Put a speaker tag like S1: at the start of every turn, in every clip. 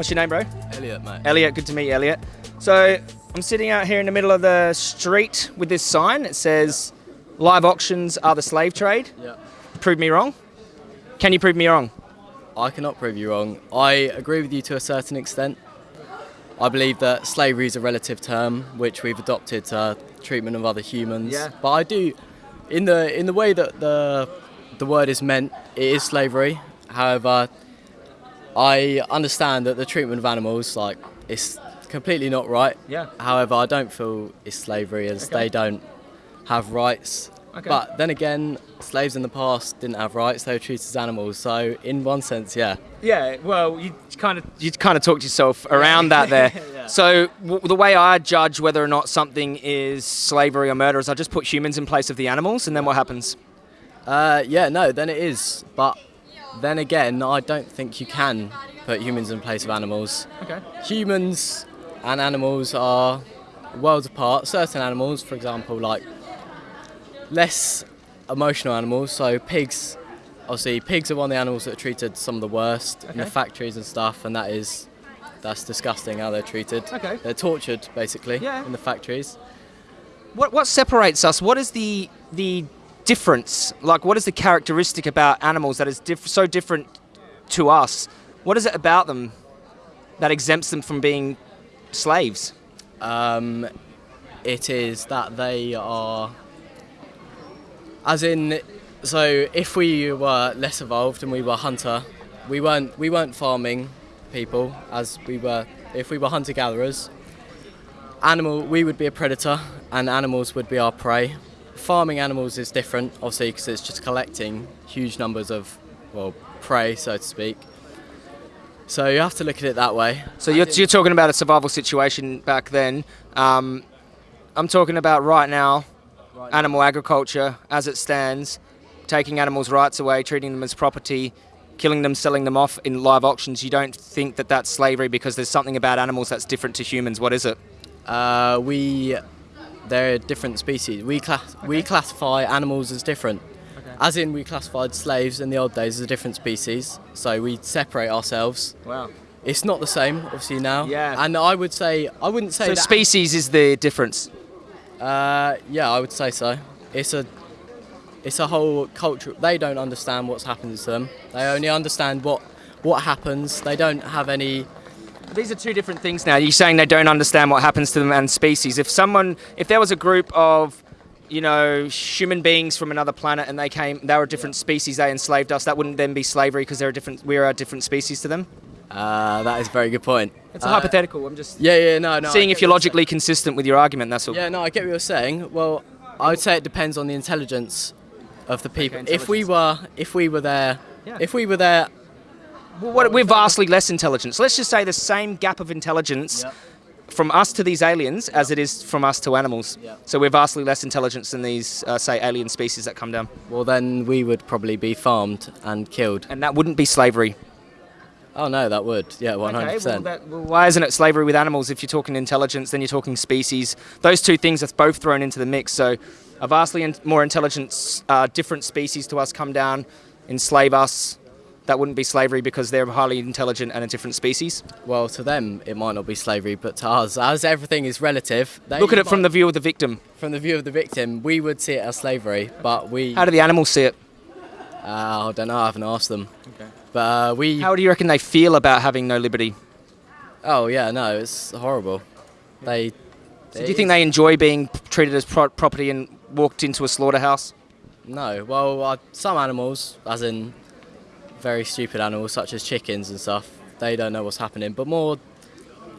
S1: What's your name, bro?
S2: Elliot, mate.
S1: Elliot. Good to meet you, Elliot. So I'm sitting out here in the middle of the street with this sign. It says, "Live auctions are the slave trade."
S2: Yeah.
S1: Prove me wrong. Can you prove me wrong?
S2: I cannot prove you wrong. I agree with you to a certain extent. I believe that slavery is a relative term which we've adopted to treatment of other humans.
S1: Yeah.
S2: But I do, in the in the way that the the word is meant, it is slavery. However, I understand that the treatment of animals, like, it's completely not right.
S1: Yeah.
S2: However, I don't feel it's slavery as
S1: Okay.
S2: they don't have rights.
S1: Okay.
S2: But then again, slaves in the past didn't have rights; they were treated as animals. So, in one sense, yeah.
S1: Yeah, well, you kind of you kind of talked yourself around that there.
S2: Yeah.
S1: So w- the way I judge whether or not something is slavery or murder is I just put humans in place of the animals, and then what happens?
S2: Uh, yeah, no, then it is. But then again, I don't think you can put humans in place of animals.
S1: Okay.
S2: Humans and animals are worlds apart. Certain animals, for example, like less emotional animals, so pigs. Obviously, pigs are one of the animals that are treated some of the worst in the factories and stuff, and that is that's disgusting how they're treated.
S1: Okay.
S2: They're tortured basically
S1: Yeah.
S2: in the factories.
S1: What what separates us? What is the the difference? Like, what is the characteristic about animals that is so different to us? What is it about them that exempts them from being slaves?
S2: Um, it is that they are, as in, so if we were less evolved and we were hunter, we weren't we weren't farming people as we were. If we were hunter gatherers, animal we would be a predator and animals would be our prey. Farming animals is different, obviously, because it's just collecting huge numbers of well prey, so to speak. So you have to look at it that way.
S1: So you're, you're talking about a survival situation back then. Um, I'm talking about right now, animal agriculture as it stands, taking animals' rights away, treating them as property, killing them, selling them off in live auctions. You don't think that that's slavery because there's something about animals that's different to humans. What is it?
S2: Uh, we they're different species. We class we classify animals as different. As in, we classified slaves in the old days as a different species. So we separate ourselves.
S1: Wow.
S2: It's not the same, obviously now.
S1: Yeah.
S2: And I would say I wouldn't say
S1: So
S2: that.
S1: species is the difference.
S2: Uh, yeah, I would say so. It's a it's a whole culture. They don't understand what's happened to them. They only understand what what happens. They don't have any
S1: These are two different things now. You're saying they don't understand what happens to them and species. If someone, if there was a group of, you know, human beings from another planet and they came, they were a different species, they enslaved us, that wouldn't then be slavery because they're a different, we're a different species to them?
S2: Uh, that is a very good point.
S1: It's a
S2: Uh,
S1: hypothetical. I'm just
S2: Yeah, yeah, no, no.
S1: Seeing if you're logically consistent with your argument, that's all.
S2: Yeah, no, I get what you're saying. Well, I would say it depends on the intelligence of the people. if we were, if we were there,
S1: Yeah.
S2: if we were there,
S1: what, we're vastly less intelligent. So let's just say the same gap of intelligence from us to these aliens as it is from us to animals.
S2: Yeah.
S1: So we're vastly less intelligent than these, uh, say, alien species that come down.
S2: well, then we would probably be farmed and killed.
S1: And that wouldn't be slavery.
S2: Oh no, that would. Yeah, one hundred
S1: Okay, well, that, well, why isn't it slavery with animals? If you're talking intelligence, then you're talking species. Those two things are both thrown into the mix. So, a vastly in- more intelligent, uh, different species to us come down, enslave us. That wouldn't be slavery because they're highly intelligent and a different species.
S2: Well, to them it might not be slavery, but to us, as everything is relative, they
S1: Look at it from the view of the victim.
S2: from the view of the victim. We would see it as slavery, but we.
S1: How do the animals see it?
S2: Uh, I don't know. I haven't asked them. Okay. But uh, we.
S1: How do you reckon they feel about having no liberty?
S2: Oh yeah, no, it's horrible. They.
S1: So do you think they enjoy being treated as pro- property and walked into a slaughterhouse?
S2: No. Well, uh, some animals, as in very stupid animals such as chickens and stuff, they don't know what's happening. But more,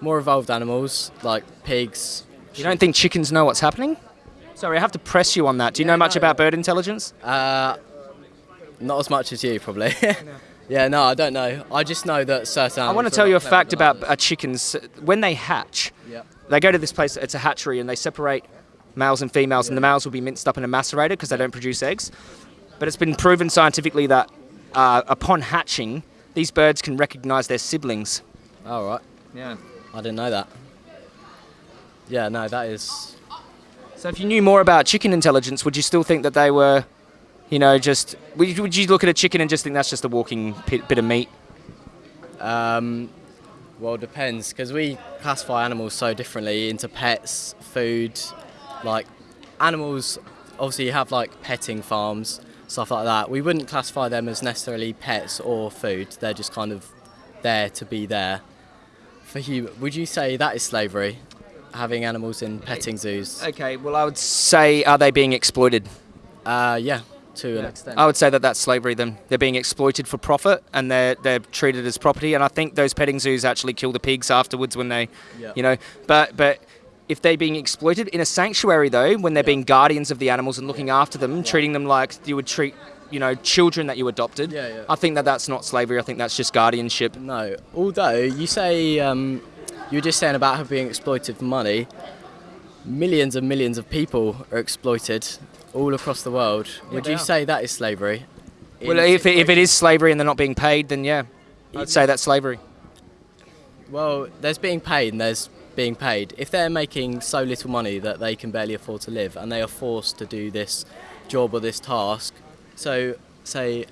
S2: more evolved animals like pigs.
S1: You don't think chickens know what's happening? Sorry, I have to press you on that. Do you
S2: Yeah,
S1: know much
S2: no.
S1: about bird intelligence?
S2: Uh, not as much as you probably. yeah, no, I don't know. I just know that certain.
S1: I want to tell you a fact about uh, chickens. When they hatch,
S2: Yeah.
S1: they go to this place, it's a hatchery, and they separate males and females, and the males will be minced up in a macerator because they don't produce eggs. But it's been proven scientifically that uh, upon hatching, these birds can recognize their siblings.
S2: All right.
S1: Yeah.
S2: I didn't know that. Yeah, no, that is.
S1: So if you knew more about chicken intelligence, would you still think that they were, you know, just. Would you, would you look at a chicken and just think that's just a walking bit, bit of meat?
S2: Um, Well, it depends because we classify animals so differently into pets, food, like animals. Obviously, you have like petting farms, stuff like that. We wouldn't classify them as necessarily pets or food. They're just kind of there to be there. For you, would you say that is slavery? Having animals in petting zoos?
S1: Okay, well, I would say, are they being exploited?
S2: Uh, yeah, to an extent.
S1: I would say that that's slavery. Then they're being exploited for profit, and they're they're treated as property. And I think those petting zoos actually kill the pigs afterwards when they,
S2: Yeah.
S1: you know. But but if they're being exploited in a sanctuary though, when they're
S2: Yeah.
S1: being guardians of the animals and looking after them, treating them like you would treat, you know, children that you adopted.
S2: Yeah, yeah.
S1: I think that that's not slavery. I think that's just guardianship.
S2: No, although you say um, you were just saying about her being exploited for money. Millions and millions of people are exploited all across the world. Would you
S1: are.
S2: say that is slavery?
S1: Well, if it, if it is slavery and they're not being paid, then yeah, I'd say that's slavery.
S2: well, there's being paid and there's being paid. If they're making so little money that they can barely afford to live and they are forced to do this job or this task, so say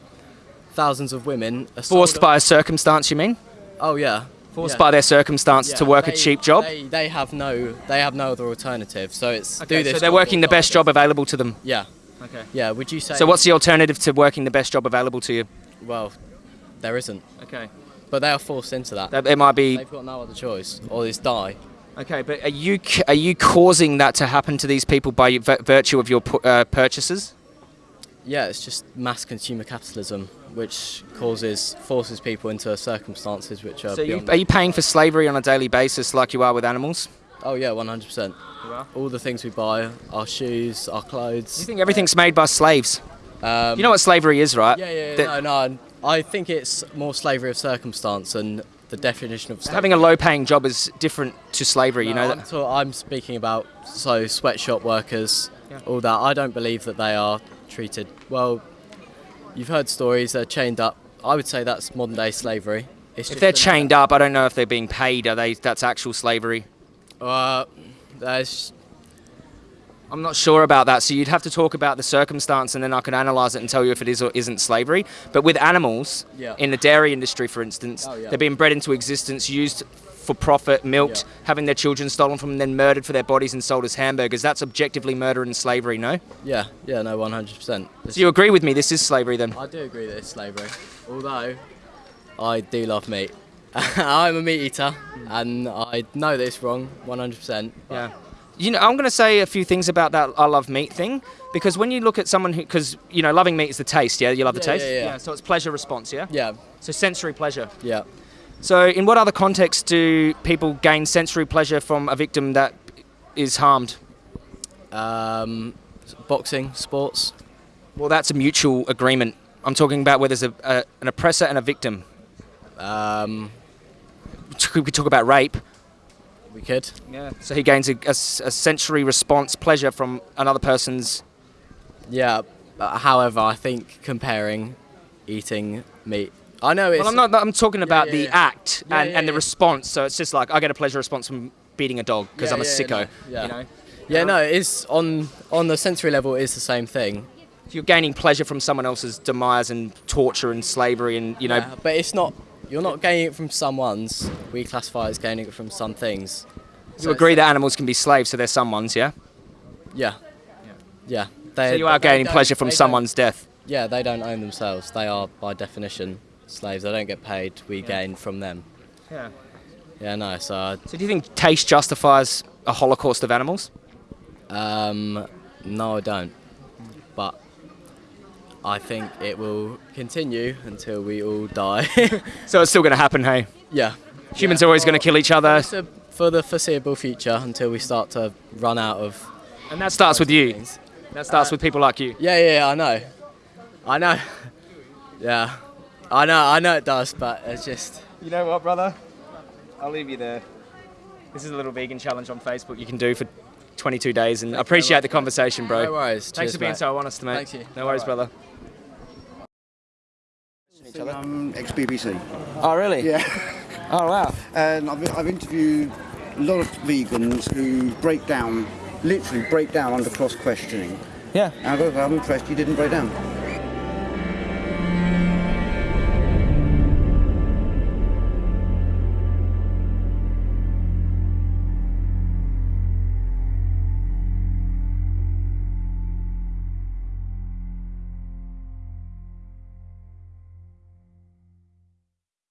S2: thousands of women are
S1: Forced by a circumstance, you mean?
S2: oh yeah
S1: Forced
S2: yeah.
S1: by their circumstance to
S2: Yeah,
S1: work a cheap job.
S2: They, they have no they have no other alternative. So it's
S1: Okay,
S2: do this.
S1: so they're working the best job available to them.
S2: Yeah,
S1: Okay.
S2: yeah. Would you say?
S1: So what's the alternative to working the best job available to you?
S2: Well, there isn't.
S1: Okay.
S2: But they are forced into that.
S1: It might be
S2: They've got no other choice, or it's die.
S1: Okay, but are you are you causing that to happen to these people by virtue of your uh, purchases?
S2: Yeah, it's just mass consumer capitalism, which causes forces people into circumstances which are
S1: So you, are you paying for slavery on a daily basis like you are with animals?
S2: oh yeah, 100. percent All the things we buy, our shoes, our
S1: clothes. you think everything's made by slaves?
S2: Um,
S1: You know what slavery is, right?
S2: Yeah, yeah. yeah
S1: That-
S2: no, no. I think it's more slavery of circumstance, and the definition of slavery.
S1: Having a low-paying job is different to slavery. you
S2: No,
S1: know
S2: I'm,
S1: that.
S2: ta- I'm speaking about so sweatshop workers,
S1: Yeah.
S2: all that. I don't believe that they are treated well. You've heard stories they're chained up. I would say that's modern day slavery. It's
S1: If they're chained up, I don't know if they're being paid. Are they? That's actual slavery.
S2: Uh, there's
S1: I'm not sure about that. So you'd have to talk about the circumstance, and then I can analyse it and tell you if it is or isn't slavery. But with animals,
S2: Yeah.
S1: in the dairy industry, for instance,
S2: Oh, yeah.
S1: they're being bred into existence, used for profit, milked,
S2: Yeah.
S1: having their children stolen from them, then murdered for their bodies and sold as hamburgers. That's objectively murder and slavery, no?
S2: yeah, yeah, no, 100. percent
S1: So you agree with me? This is slavery, then?
S2: I do agree that it's slavery. Although I do love meat. I'm a meat eater, and I know that it's wrong, 100. percent
S1: Yeah. You know, I'm going to say a few things about that I love meat thing because when you look at someone who, because you know, loving meat is the taste. Yeah, you love the
S2: Yeah,
S1: taste.
S2: yeah, yeah.
S1: So it's pleasure response. Yeah.
S2: Yeah,
S1: So sensory pleasure.
S2: yeah.
S1: So, in what other contexts do people gain sensory pleasure from a victim that is harmed?
S2: Um, boxing, sports.
S1: Well, that's a mutual agreement. I'm talking about where there's a, a, an oppressor and a victim.
S2: Um,
S1: We could talk about rape.
S2: We could.
S1: Yeah. So he gains a sensory response, pleasure from another person's.
S2: Yeah. uh, However, I think comparing eating meat. I know it's.
S1: Well, I'm not. I'm talking about
S2: yeah,
S1: the
S2: yeah.
S1: act
S2: Yeah,
S1: and,
S2: yeah,
S1: and the response. So it's just like I get a pleasure response from beating a dog because
S2: Yeah,
S1: I'm a
S2: yeah,
S1: sicko.
S2: no, yeah.
S1: You know.
S2: Yeah, no, it is on on the sensory level. It is the same thing.
S1: You're gaining pleasure from someone else's demise and torture and slavery and you know.
S2: Yeah, but it's not. You're not gaining it from someone's. We classify it as gaining it from some things.
S1: you agree that animals can be slaves, so they're someone's, yeah.
S2: Yeah. Yeah. They,
S1: So you are gaining pleasure from someone's death.
S2: Yeah, they don't own themselves. They are by definition slaves. They don't get paid. We gain from them.
S1: Yeah.
S2: Yeah, no. So,
S1: So do you think taste justifies a holocaust of animals?
S2: um, no, I don't. But I think it will continue until we all die.
S1: So it's still going to happen, hey?
S2: yeah.
S1: Humans
S2: Yeah,
S1: are always going to kill each other,
S2: for the- For the foreseeable future, until we start to run out of.
S1: and that starts with you.
S2: things.
S1: That starts
S2: Uh,
S1: with people like you.
S2: Yeah, yeah, yeah, I know. I know. Yeah. I know, I know it does, but it's just.
S1: You know what, brother? I'll leave you there. This is a little vegan challenge on Facebook you can do for 22 days, and I appreciate the conversation, bro.
S2: No worries.
S1: Thanks
S2: Cheers,
S1: for being
S2: mate.
S1: so honest, mate.
S2: Thank you.
S1: No worries,
S2: Alright.
S1: brother.
S3: ex-BBC.
S1: Oh, really?
S3: Yeah.
S1: Oh, wow.
S3: And I've, I've interviewed a lot of vegans who break down, literally break down under cross-questioning.
S1: Yeah.
S3: And I'm impressed you didn't break down.